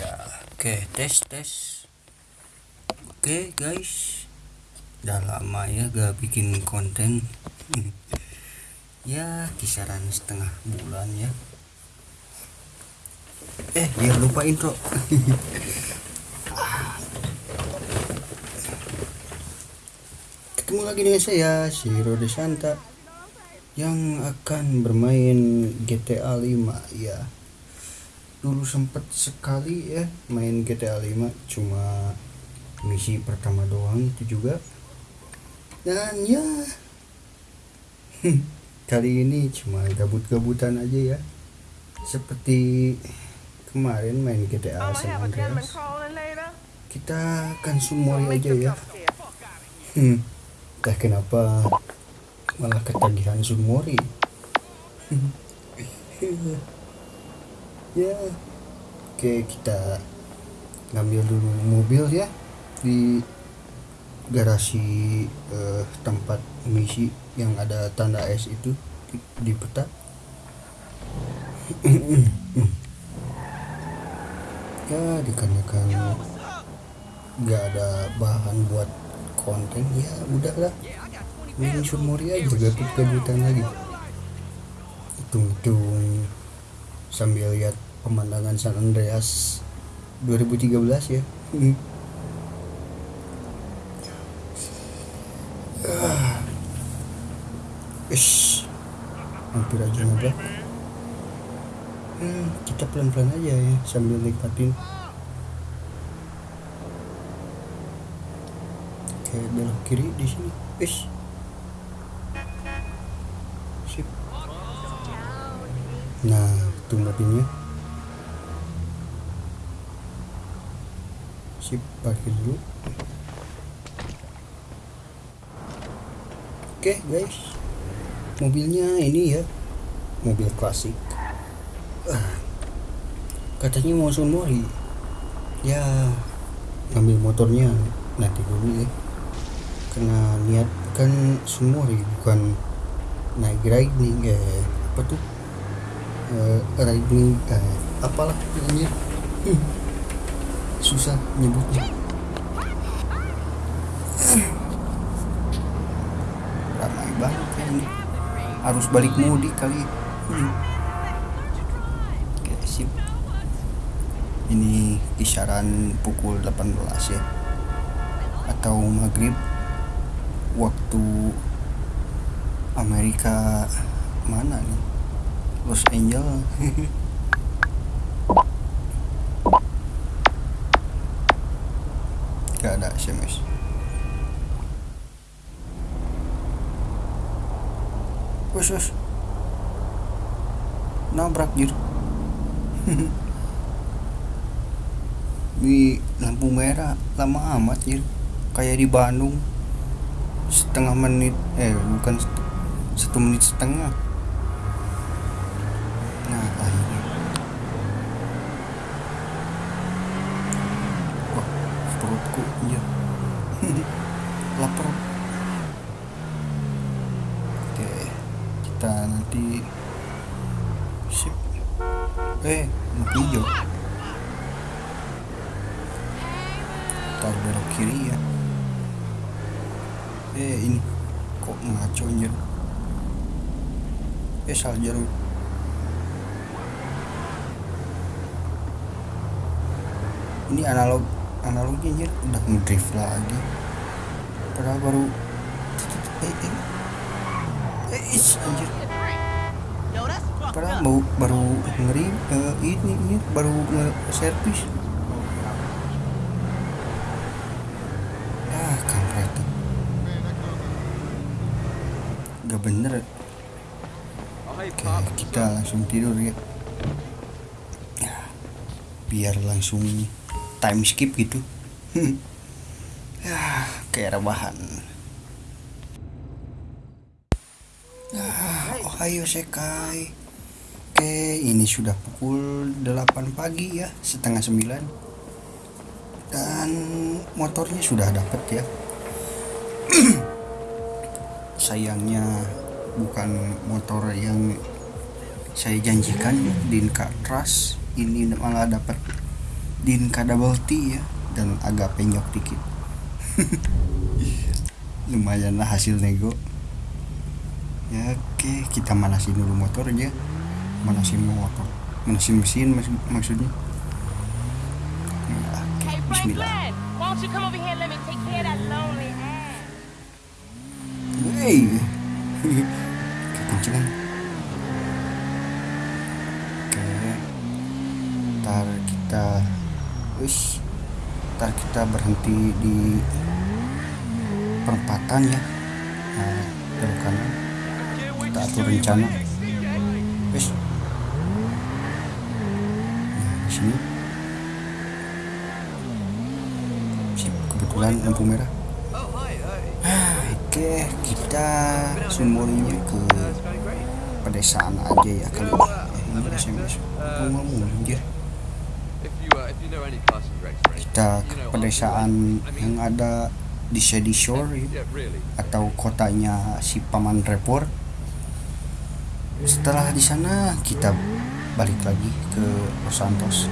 ya oke tes tes. Oke guys. Udah lama ya gak bikin konten. Ya kisaran setengah bulan ya. Eh ya lupa intro. Ketemu lagi dengan saya si Rode Santa yang akan bermain GTA 5 ya dulu sempet sekali ya main GTA 5 cuma misi pertama doang itu juga. Dan ya kali ini cuma gabut-gabutan aja ya. Seperti kemarin main GTA San Andreas. kita akan sumori aja ya. hmm, entah kenapa malah ketagihan sumori ya. Oke kita ngambil dulu mobil ya di garasi eh, tempat misi yang ada tanda S itu di, di peta. Ya dikarenakan nggak ada bahan buat konten. Ya udah lah main sumori aja gabut gabutan lagi. Hitung-hitung sambil lihat pemandangan San Andreas 2013 ya Ish, hampir aja nabrak. Hmm, kita pelan-pelan aja ya sambil nikmatin. Kayak belok kiri di sini. Ish. Sip. Nah, itu mobilnya. Sip, parkir dulu. Oke, guys. Mobilnya ini ya. Mobil klasik. Katanya mau sunmori ya ngambil motornya. Nanti dulu ya. Karena niat kan sunmori bukan naik riding eh apa tuh eh, riding eh, apalah namanya susah nyebutnya. Ramai banget ini. Harus balik mudik kali. Hmm. sip. Ini kisaran pukul 18 ya. Atau maghrib. Waktu Amerika mana nih Los Angeles. Gak ada SMS wes Nabrak jir. Di lampu merah Lama amat jir. Kayak di Bandung. Setengah menit Eh bukan Satu menit setengah Nah akhirnya Wah perutku iya. Lapar. Oke kita nanti sip. Eh lampu hijau ntar belok kiri ya. Eh ini kok ngaco anjir? Eh salah jalur. Ini analog analognya anjir udah ngedrift lagi. Padahal baru eh eh. Eh anjir. Padahal baru baru ngeri uh, ini ini baru nge servis ah kampret gak bener. Oke kita langsung tidur Ya, biar langsung time skip gitu ya kayak rebahan Ah, Ohio Sekai. Oke, ini sudah pukul 8 pagi ya, setengah 9. Dan motornya sudah dapat ya. Sayangnya bukan motor yang saya janjikan Dinka Trust ini malah dapat Dinka double T ya dan agak penyok dikit. Lumayan lah hasil nego. Ya oke kita manasin dulu motor aja. Manasin motor. Manasin mesin mak maksudnya. Ya, oke Hey, Bismillah? Hey, kekencengan. Oke, ntar kita, wis, ntar kita berhenti di perempatan ya. Nah, belok kanan. Kita atur rencana. Wis. Nah, di sini. Sip, kebetulan lampu merah. Oke, kita sumurinya ke pedesaan aja ya kali ini. Eh, ini SMS. Ngomong anjir? Kita ke pedesaan yang ada di Shady Shore atau kotanya si Paman Repor. Setelah di sana kita balik lagi ke Los Santos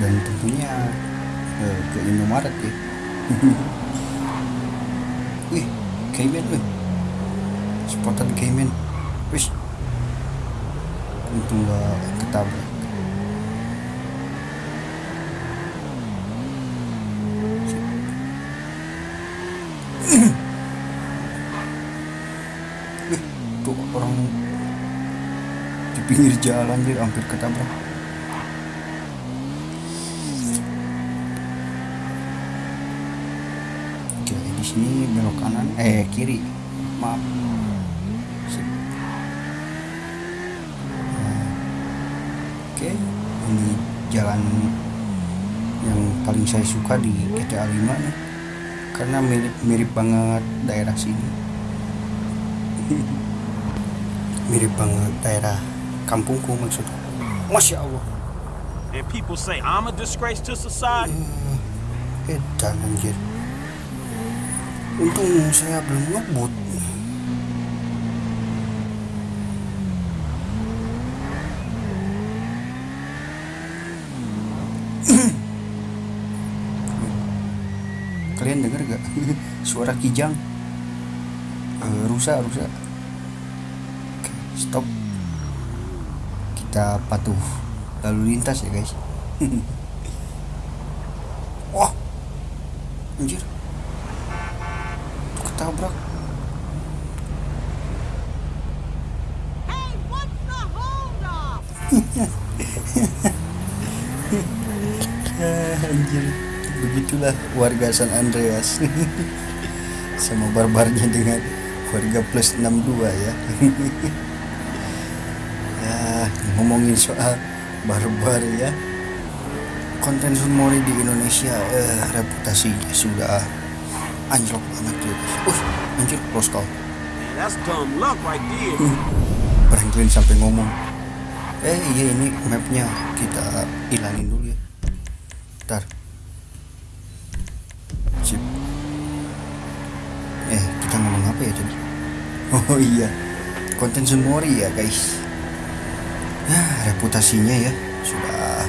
dan tentunya eh, ke Indomaret ya. Wih, Cayman wih. Spotted Cayman. Wih. Untung gak ketabrak. Wih, tuh orang di pinggir jalan dia hampir ketabrak. Oke, di sini belok kanan, eh kiri. Maaf. Oke, ini jalan yang paling saya suka di GTA 5 nih. Karena mirip mirip banget daerah sini. mirip banget daerah kampungku maksudku. Masya Allah. And people say I'm a disgrace to society. Edan anjir. Untung saya belum ngebut. Kalian denger gak suara kijang? Eh, rusa, rusa. Oke, stop. Kita patuh lalu lintas ya guys. Wah, anjir. Ketabrak. Anjir. Begitulah warga San Andreas. Sama barbarnya dengan warga plus 62 ya. ngomongin soal barbar ya. Konten Sunmori di Indonesia eh, reputasinya sudah anjlok banget guys. Uh, anjir, close call. Franklin sampai ngomong. Eh iya ini mapnya kita ilangin dulu ya. Ntar sip. Eh kita ngomong apa ya tadi oh iya. Konten Sunmori ya guys ya reputasinya ya sudah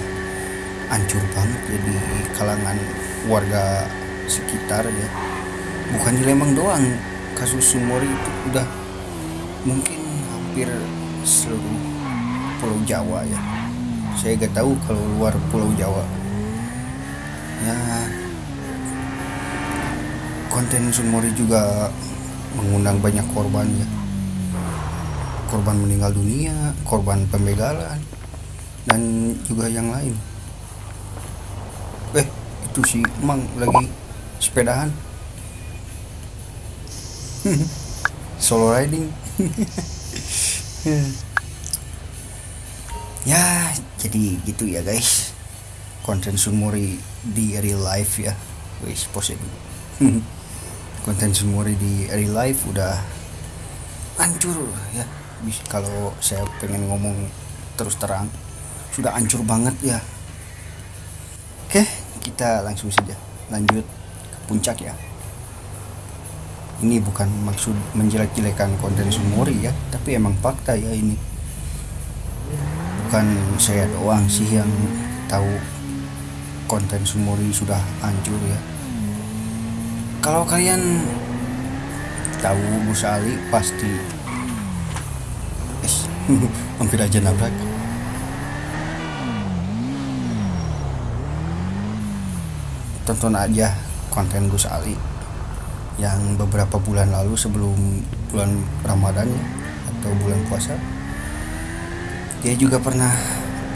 hancur banget ya di kalangan warga sekitar ya. Bukan di Lembang doang kasus Sunmori itu udah mungkin hampir seluruh pulau Jawa ya. Saya gak tahu kalau luar pulau Jawa. Ya konten Sunmori juga mengundang banyak korban ya korban meninggal dunia korban pembegalan dan juga yang lain. Eh itu si Emang lagi sepedahan. Solo riding. Ya jadi gitu ya guys. Konten Sunmori di real life ya. Wis pose dulu. Konten Sunmori di real life udah hancur ya kalau saya pengen ngomong terus terang sudah hancur banget ya. Oke kita langsung saja. Lanjut ke puncak ya. Ini bukan maksud menjelek-jelekan konten Sunmori ya tapi emang fakta ya ini. Bukan saya doang sih yang tahu konten Sumori sudah hancur ya. Kalau kalian tahu Gus Ali pasti hampir aja nabrak. Tonton aja konten Gus Ali yang beberapa bulan lalu sebelum bulan Ramadan atau bulan puasa. Dia juga pernah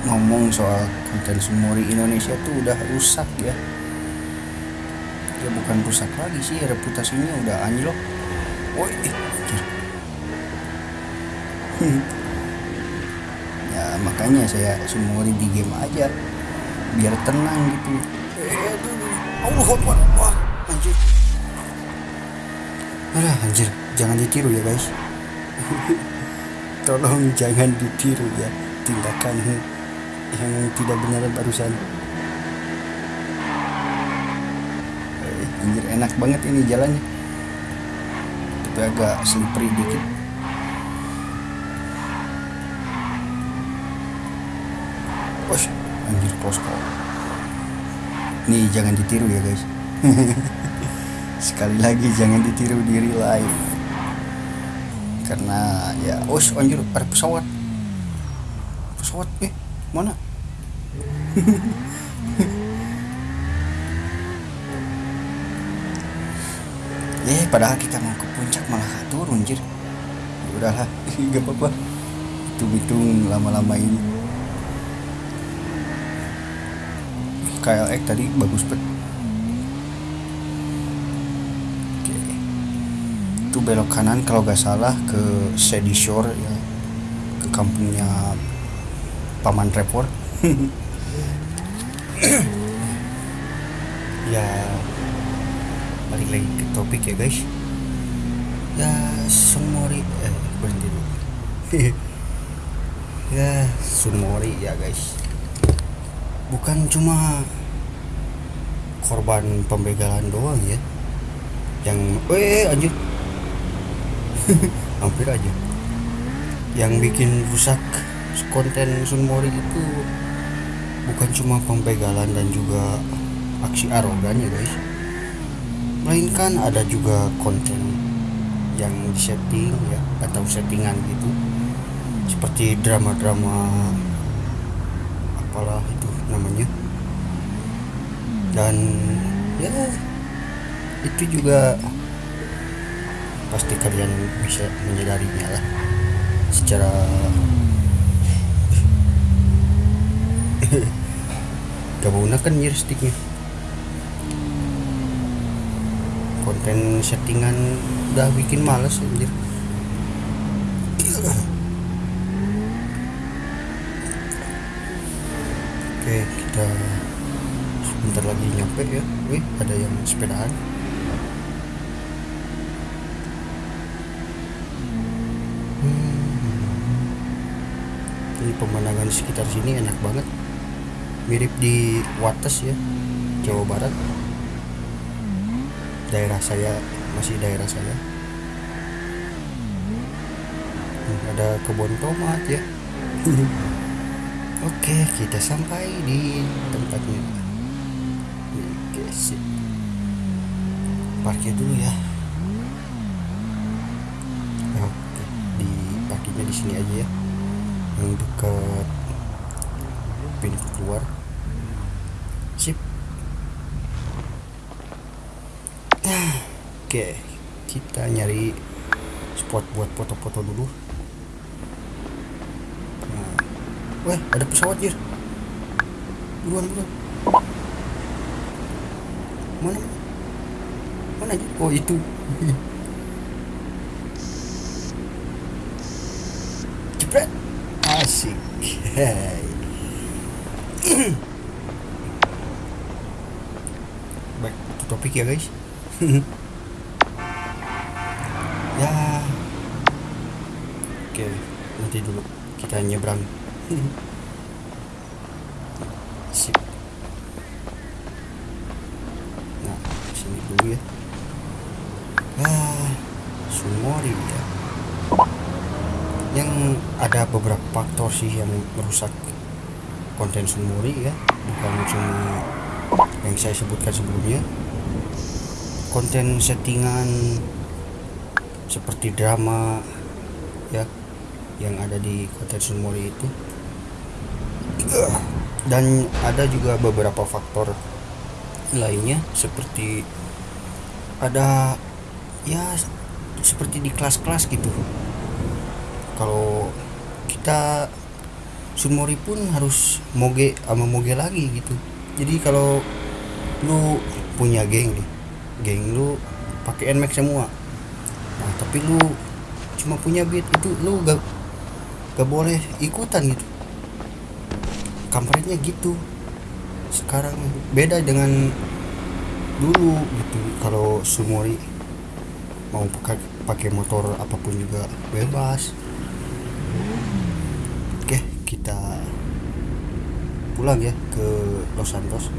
ngomong soal konten Sumori Indonesia tuh udah rusak ya. Ya bukan rusak lagi sih reputasinya udah anjlok. Woi eh. ya makanya saya Sumori di game aja biar tenang gitu. Eh Allah Akbar wah anjir. Alah anjir jangan ditiru ya guys. Tolong jangan ditiru ya tindakan yang tidak benar barusan. Eh, anjir enak banget ini jalannya. Tapi agak slippery dikit Wah, anjir posko nih jangan ditiru ya guys. Sekali lagi jangan ditiru di real life karena ya oh anjir ada pesawat. Pesawat eh mana? Eh padahal kita mau ke puncak malah turun anjir. Ya udahlah gak apa-apa. Hitung-hitung lama-lama ini KLX tadi bagus banget Oke. itu belok kanan kalau gak salah ke Shady Shore ya. Ke kampungnya paman Trevor. Ya balik lagi ke topik ya guys. Ya Sunmori eh berhenti dulu. Ya Sunmori ya guys bukan cuma korban pembegalan doang ya. Yang eh anjir. Hampir aja. Yang bikin rusak konten Sunmori itu bukan cuma pembegalan dan juga aksi arogan ya guys. Melainkan ada juga konten yang disetting ya atau settingan gitu. Seperti drama-drama apalah namanya. Dan ya itu juga pasti kalian bisa menyadarinya lah secara gak menggunakan sticknya. Konten settingan udah bikin males anjir oke kita sebentar lagi nyampe ya. Wih ada yang sepedaan. Hmm. ini pemandangan sekitar sini enak banget. Mirip di Wates ya Jawa Barat. Daerah saya masih daerah saya. Hmm, ada kebun tomat ya oke kita sampai di tempatnya. Oke sip. Parkir dulu ya. Oke di parkirnya di sini aja ya. Yang dekat pintu keluar. Sip. Oke kita nyari spot buat foto-foto dulu nah. Wah ada pesawat jir. Buruan buruan. Mana? Mana aja oh itu. Jepret. Asik. Baik itu topik ya guys. Ya. Oke nanti dulu kita nyebrang sip. Nah sini dulu ya. Ah Sumori ya yang ada beberapa faktor sih yang merusak konten Sunmori ya. Bukan cuma yang saya sebutkan sebelumnya. Konten settingan seperti drama ya yang ada di konten Sunmori itu dan ada juga beberapa faktor lainnya seperti ada ya seperti di kelas-kelas gitu. Kalau kita Sunmori pun harus moge sama moge lagi gitu. Jadi kalau lu punya geng nih geng lu pakai nmax semua. Nah tapi lu cuma punya beat itu lu gak gak boleh ikutan gitu kampretnya gitu. Sekarang beda dengan dulu gitu. Kalau Sumori mau pakai motor apa pun juga bebas. Oke kita pulang ya ke Los Santos.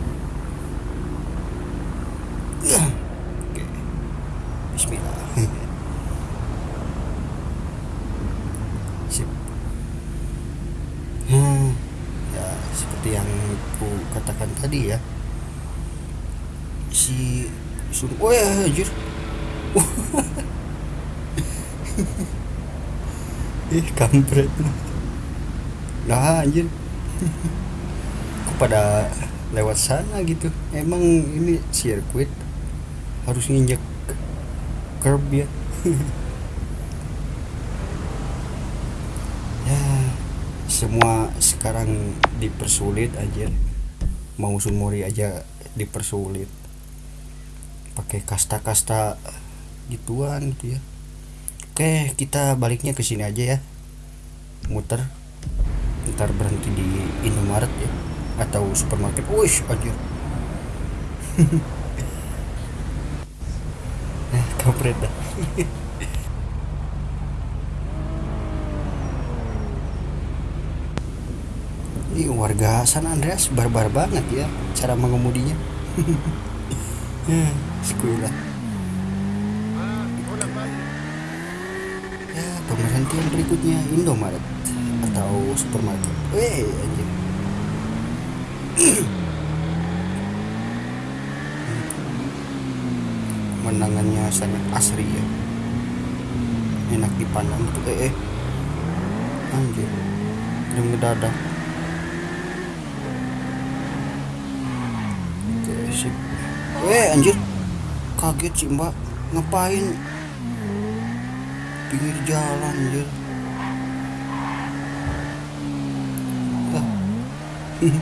oke Bismillah sip hmm, ya seperti yang ku katakan tadi ya. Si sun oh ya anjir. Ih kampret. Nah anjir. Kok pada lewat sana gitu? Emang ini sirkuit harus nginjek curb ya? Ya semua sekarang dipersulit aja mau Sunmori aja dipersulit. Pakai kasta-kasta gituan gitu ya. Oke kita baliknya ke sini aja ya. Muter. Ntar berhenti di Indomaret ya. Atau supermarket. Wih anjir. Nah kampret dah ini warga San Andreas barbar banget ya cara mengemudinya. Ya ya pemberhentian berikutnya Indomaret atau supermarket. Weh anjir pemandangannya sangat asri ya. Enak dipandang itu eh, eh. anjir yang ngedadak sip weh anjir. Kaget sih mbak. Ngapain? Pinggir jalan anjir.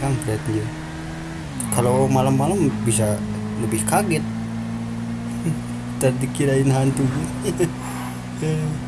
Kampret anjir. Kalau malam-malam bisa lebih kaget. Tadi kirain hantu